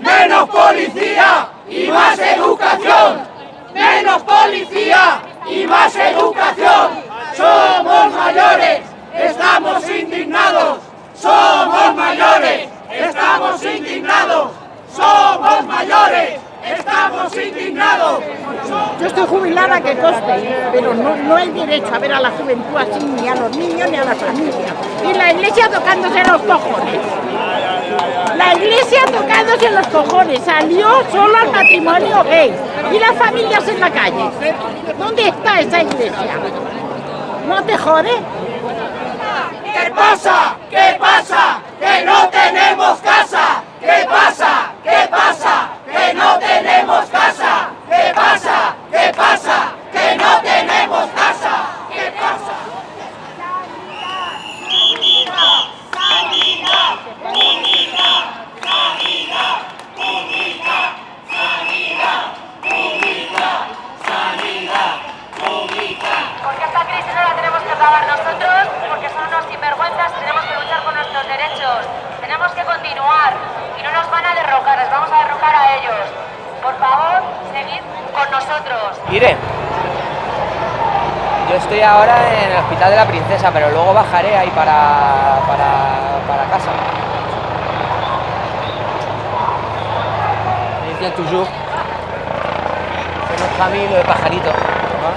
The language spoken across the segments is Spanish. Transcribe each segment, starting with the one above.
Menos policía y más educación. Menos policía y más educación. Somos mayores, estamos indignados. Somos mayores, estamos indignados. Somos mayores, estamos indignados. Yo estoy jubilada que coste, pero no, no hay derecho a ver a la juventud así, ni a los niños, ni a la familia. Y la iglesia tocándose los cojones. La iglesia tocándose los cojones. Salió solo al matrimonio gay. Y las familias en la calle. ¿Dónde está esa iglesia? ¿No te jode? ¿Qué pasa? ¿Qué pasa? ¡Que no tenemos casa! ¿Qué pasa? ¿Qué pasa? ¡Que no tenemos casa! ¿Qué pasa? ¿Qué pasa? ¡Que no tenemos casa! ¿Qué pasa? Porque esta crisis no la tenemos que acabar nosotros, porque son unos sinvergüenzas y tenemos que luchar por nuestros derechos. Tenemos que continuar y no nos van a derrocar, les vamos a derrocar a ellos. Por favor, seguid con nosotros. Iré. Yo estoy ahora en el Hospital de la Princesa, pero luego bajaré ahí para, para, para casa. Vient toujours. Notre ami le pajarito. hein,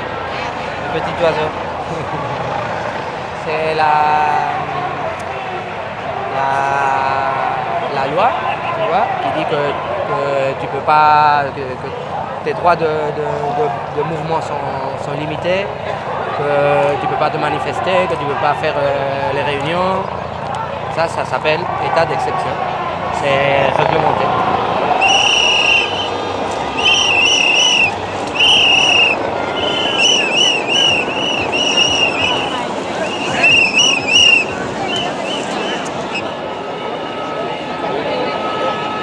Le petit oiseau. La, la, la loi, tu vois, qui dit que, que tu peux tes droits de, mouvement sont, limités, que tu peux pas te manifester, que tu peux pas faire euh, les réunions. Ça, ça s'appelle état d'exception. C'est réglementé.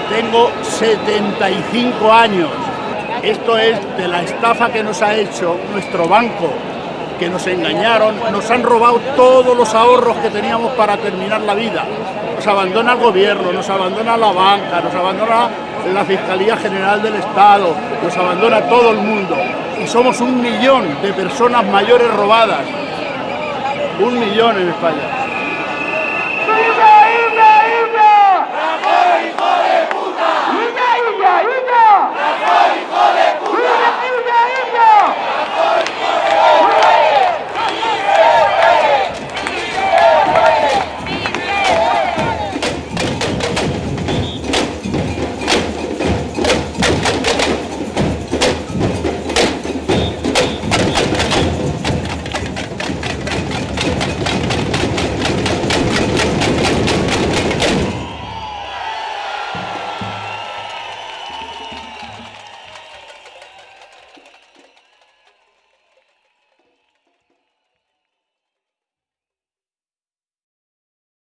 Tengo 75 años. Esto es de la estafa que nos ha hecho nuestro banco, que nos engañaron, nos han robado todos los ahorros que teníamos para terminar la vida. Nos abandona el gobierno, nos abandona la banca, nos abandona la Fiscalía General del Estado, nos abandona todo el mundo. Y somos un millón de personas mayores robadas. Un millón en España.